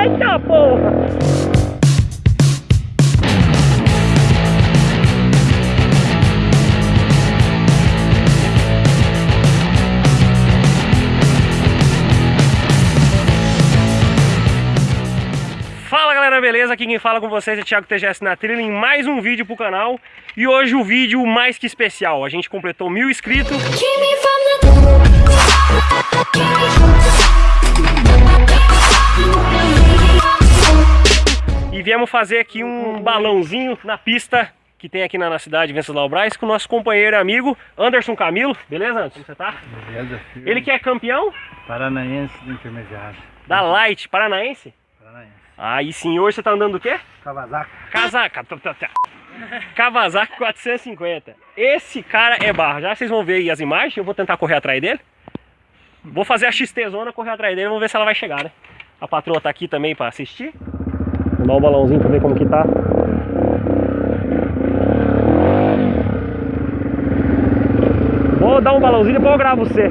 Eita porra! Fala galera, beleza? Aqui quem fala com vocês é Thiago TGS na trilha em mais um vídeo pro canal E hoje o vídeo mais que especial, a gente completou mil inscritos E viemos fazer aqui um balãozinho na pista que tem aqui na, na cidade de Venceslau Braz com o nosso companheiro e amigo Anderson Camilo. Beleza, Anderson? Como você tá? Beleza, filho. Ele que é campeão Paranaense do intermediário. da Light Paranaense. Paranaense. Aí hoje você tá andando o quê? Kawasaki. Casaca. Kawasaki 450. Esse cara é barra. Já vocês vão ver aí as imagens. Eu vou tentar correr atrás dele. Vou fazer a XT zona, correr atrás dele. Vamos ver se ela vai chegar, né? A patroa tá aqui também pra assistir. Vou dar um balãozinho pra ver como que tá. Vou dar um balãozinho e depois eu gravo você.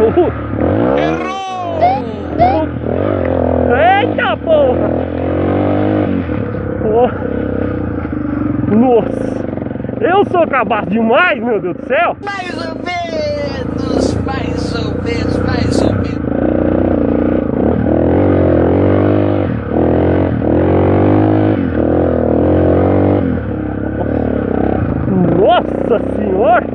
Uhul. Eita porra! Oh. Nossa! Eu sou cabaço demais, meu Deus do céu! Mais ou menos, mais ou menos, mais ou menos. Nossa senhora!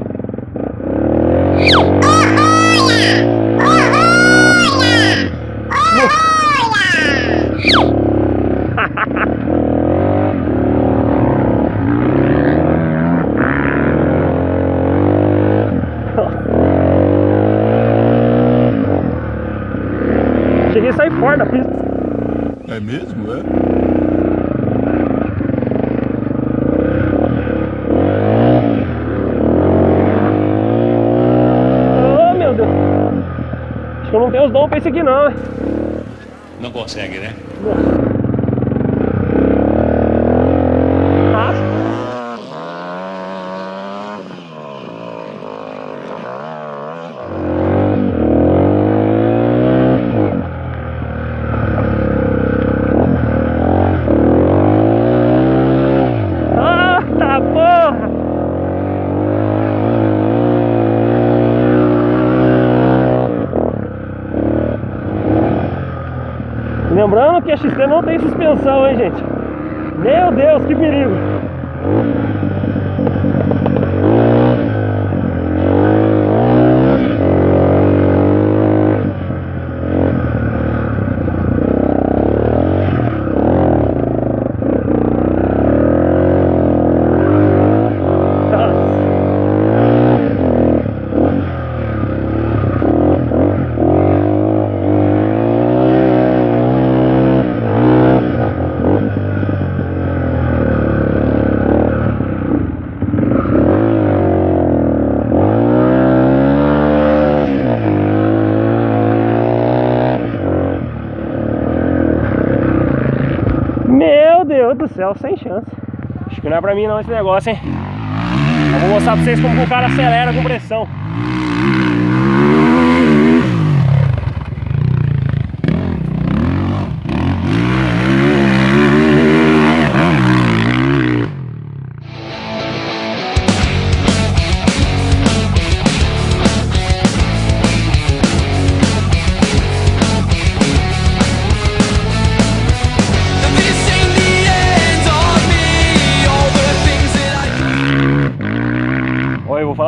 Mesmo, é? Oh meu Deus! Acho que eu não tenho os dons pra isso aqui não, né? Não consegue, né? Ah, Ah, tá porra! Lembrando que a XT não tem suspensão, hein, gente? Meu Deus, que perigo! Céu, sem chance. Acho que não é pra mim não esse negócio, hein? Eu vou mostrar pra vocês como o cara acelera com pressão.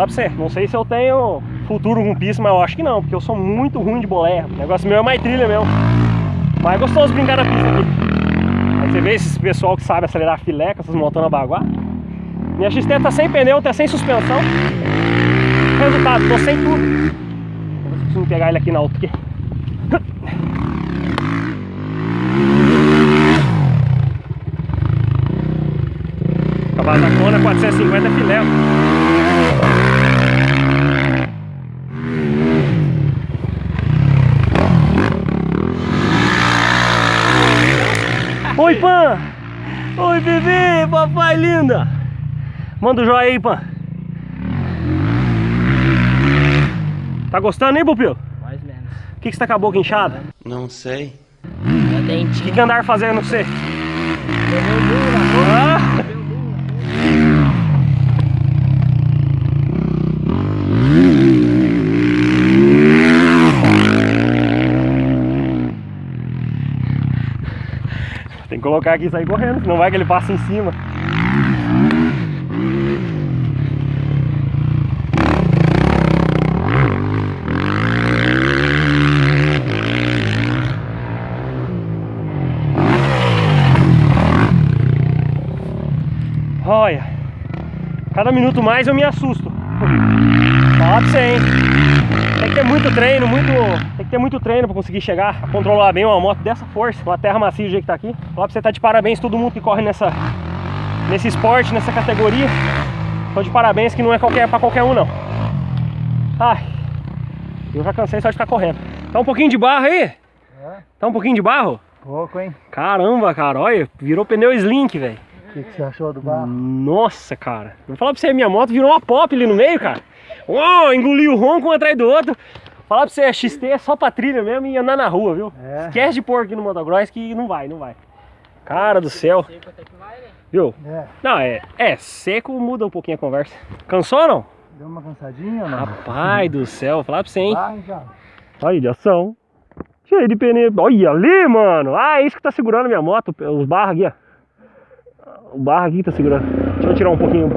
Pra você, não sei se eu tenho futuro com pista, mas eu acho que não, porque eu sou muito ruim de boleia. O negócio meu é mais trilha mesmo. Mas é gostoso brincar na pista aqui. Aí você vê esses pessoal que sabe acelerar filé com essas motonas baguá. Minha XT tá sem pneu, tá sem suspensão. Resultado, tô sem tudo. Eu consigo pegar ele aqui na alta aqui. Kawasaki 450 filé. Oi, bebê, papai linda. Manda o um joinha aí, Pan. Tá gostando, hein, Pupilo? Mais ou menos. O que, que você tá com a boca inchada? Não sei. Meu O que, que andar fazendo você? Burro na boca. Ah? Levei o burro na boca. Tem que colocar aqui e sair correndo, senão vai que ele passa em cima. Olha, cada minuto mais eu me assusto. Fala pra você, hein? Ter muito treino, muito. Tem que ter muito treino pra conseguir chegar a controlar bem uma moto dessa força, uma terra macia do jeito que tá aqui. Fala pra você tá de parabéns todo mundo que corre nessa, nesse esporte, nessa categoria. Tô de parabéns que não é qualquer, pra qualquer um não. Ai, eu já cansei só de ficar correndo. Tá um pouquinho de barro aí? Tá um pouquinho de barro? Pouco, hein? Caramba, cara, olha, virou pneu slink, velho. O que, que você achou do barro? Nossa, cara. Vou falar pra você, minha moto virou uma pop ali no meio, cara. Uou, engoliu um ronco um atrás do outro. Falar pra você, a XT é só pra trilha mesmo e andar na rua, viu? É. Esquece de pôr aqui no motocross que não vai, não vai. Cara do céu, Seco até que vai, né? viu? É. Não, é, é, seco muda um pouquinho a conversa. Cansou ou não? Deu uma cansadinha não? Rapaz do céu, falar pra você, hein? Barro já. Aí, de ação. Cheio de pneu. Olha ali, mano. Ah, é isso que tá segurando minha moto. Os barros aqui, ó. O barro aqui tá segurando. Deixa eu tirar um pouquinho.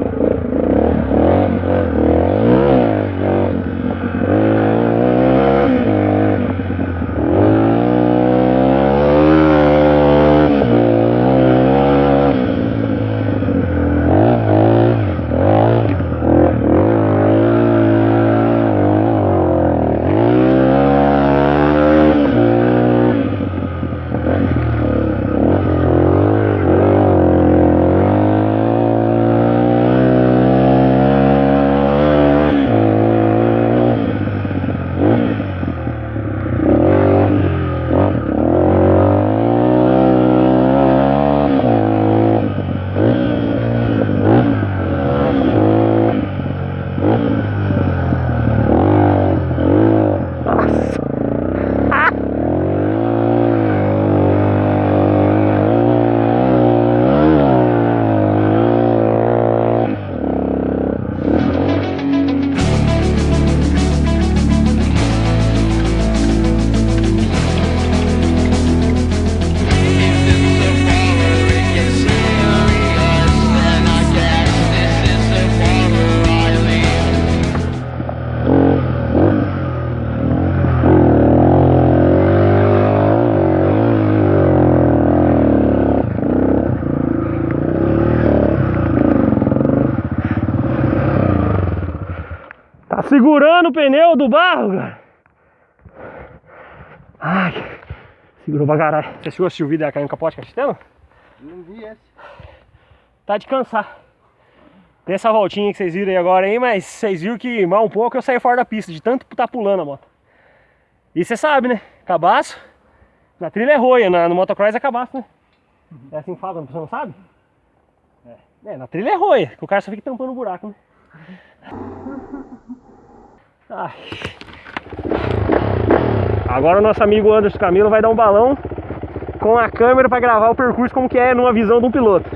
Segurando o pneu do barro, cara. Ai, segurou pra caralho. Você chegou a assistir o vídeo da caindo capote castelo? Não vi esse. Tá de cansar. Tem essa voltinha que vocês viram aí agora aí, mas vocês viram que mal um pouco eu saí fora da pista, de tanto tá pulando a moto. E você sabe, né? Cabaço. Na trilha é roia, na, no motocross é cabaço, né? É assim que fala pessoa não sabe? É. é, na trilha é roia, que o cara só fica tampando o buraco, né? Ai. Agora o nosso amigo Anderson Camilo vai dar um balão com a câmera para gravar o percurso como que é numa visão de um piloto.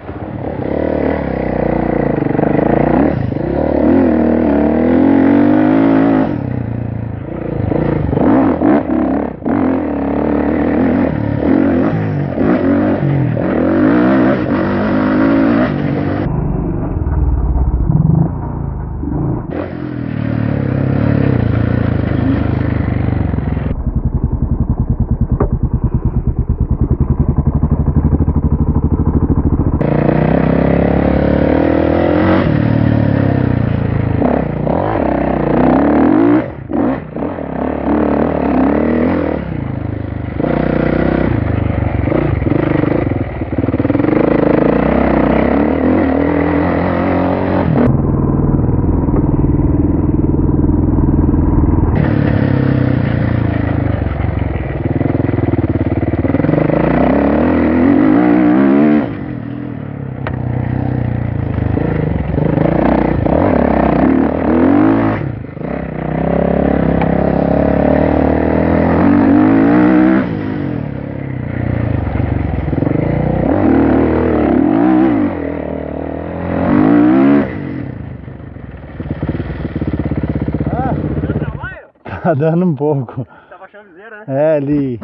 Tá dando um pouco. Tá baixando a viseira, né? É, ali.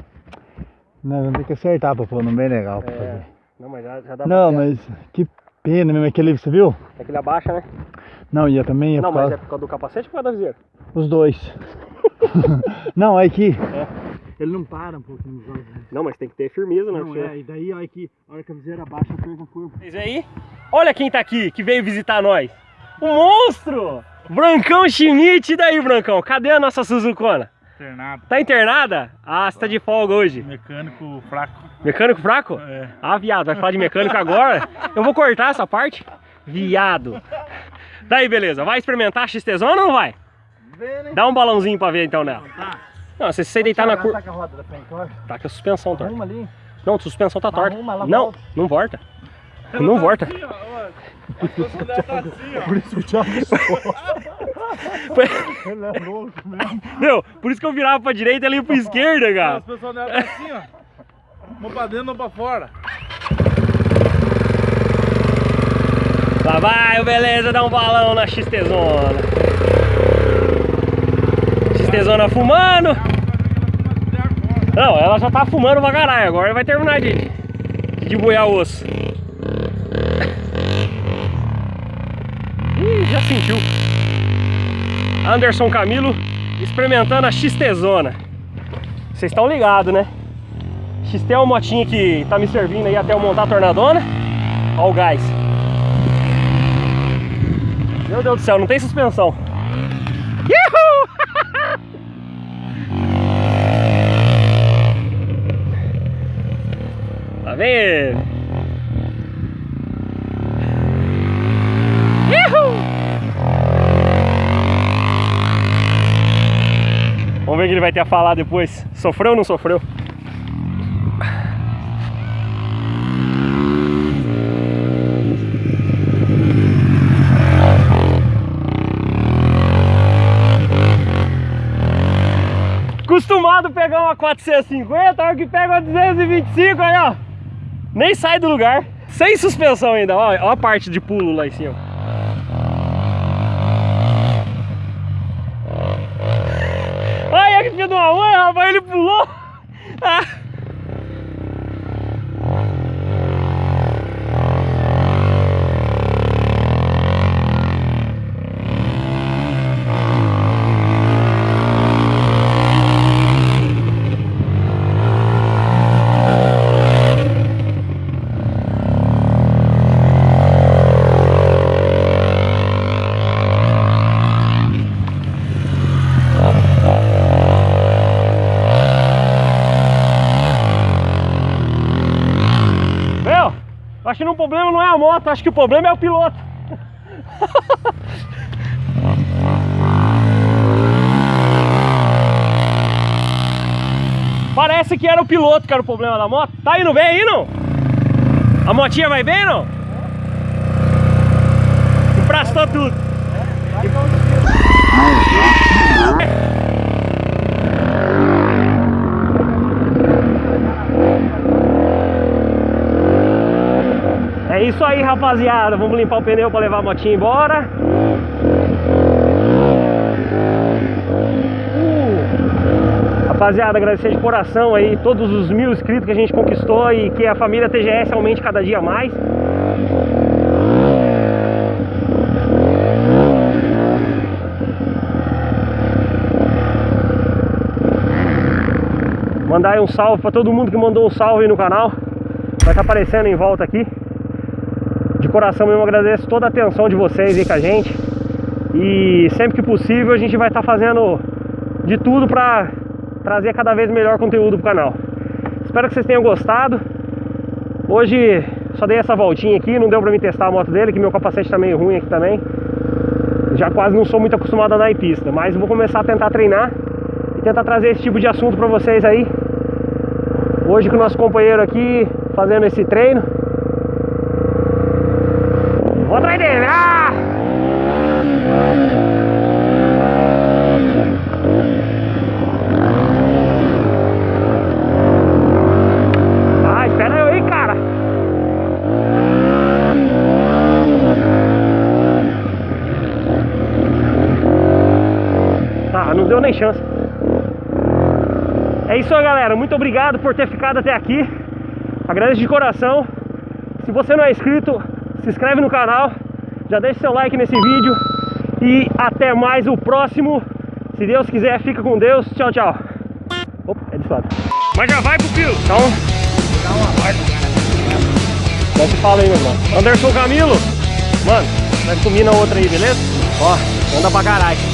Nós vamos ter que acertar pra pôr num bem legal pra É. fazer. Não, mas já, já dá Não, pra mas que pena mesmo. Aquele, você viu? É que ele abaixa, né? Não, ia também ia não, mas causa... é por causa do capacete ou por causa da viseira? Os dois. não, olha aqui. É. Ele não para um pouquinho nos olhos. Não, mas tem que ter firmeza, né? Não, é, e daí, olha aqui, a hora que a viseira abaixa, pega a curva. Vocês aí? Olha quem tá aqui, que veio visitar nós. O monstro! Brancão Schmidt. E daí, Brancão? Cadê a nossa Suzukona? Internado. Tá internada? Ah, você tá de folga hoje. Mecânico fraco. Mecânico fraco? É. Ah, viado, vai falar de mecânico agora? Eu vou cortar essa parte. Viado. Daí, beleza. Vai experimentar a XT-Zona ou não vai? Vê, né? Dá um balãozinho pra ver então nela. Não, se você deitar na curva... Tá com a roda da frente, olha. Tá a suspensão torta. Não, a suspensão tá torta. Não, volta. não volta. Não volta. Por isso o Thiago Ele é louco mesmo. Meu, por isso que eu virava pra direita e ele ia pra esquerda, cara. As pessoas dela tá assim, ó. Uma pra dentro, uma pra fora. Lá vai o Beleza dar um balão na XT Zona. XT Zona fumando. Não, ela já tá fumando pra caralho. Agora vai terminar de, de boiar osso. Sentiu. Anderson Camilo experimentando a XT Zona. Vocês estão ligados, né? XT é uma motinha que tá me servindo aí até eu montar a tornadona. Ó o gás. Meu Deus do céu, não tem suspensão. Yuhu! Lá ver o que ele vai ter a falar depois. Sofreu ou não sofreu? Acostumado pegar uma 450, a hora que pega uma 225 aí, ó. Nem sai do lugar. Sem suspensão ainda, ó, ó a parte de pulo lá em cima. Olha que filho de uma mãe, rapaz, ele pulou. a moto, acho que o problema é o piloto. Parece que era o piloto que era o problema da moto. Tá indo bem aí, não? A motinha vai bem, não? Emprastou tudo. É isso aí, rapaziada. Vamos limpar o pneu para levar a motinha embora. Uh. Rapaziada, agradecer de coração aí todos os mil inscritos que a gente conquistou e que a família TGS aumente cada dia mais. Mandar um salve para todo mundo que mandou um salve no canal. Vai estar aparecendo em volta aqui. Coração mesmo agradeço toda a atenção de vocês aí com a gente. E sempre que possível a gente vai estar fazendo de tudo para trazer cada vez melhor conteúdo pro canal. Espero que vocês tenham gostado. Hoje só dei essa voltinha aqui, não deu pra me testar a moto dele, que meu capacete tá meio ruim aqui também. Já quase não sou muito acostumado a andar em pista, mas vou começar a tentar treinar e tentar trazer esse tipo de assunto pra vocês aí. Hoje com o nosso companheiro aqui fazendo esse treino. Vou atrás dele! Ah! Ah, espera aí, cara! Tá, não deu nem chance. É isso aí, galera. Muito obrigado por ter ficado até aqui. Agradeço de coração. Se você não é inscrito, se inscreve no canal. Já deixa seu like nesse vídeo. E até mais o próximo. Se Deus quiser, fica com Deus. Tchau, tchau. Opa, é desse lado. Mas já vai, pupilo. Então, já se fala aí, meu irmão. Anderson Camilo. Mano, nós combina outra aí, beleza? Ó, anda pra caralho.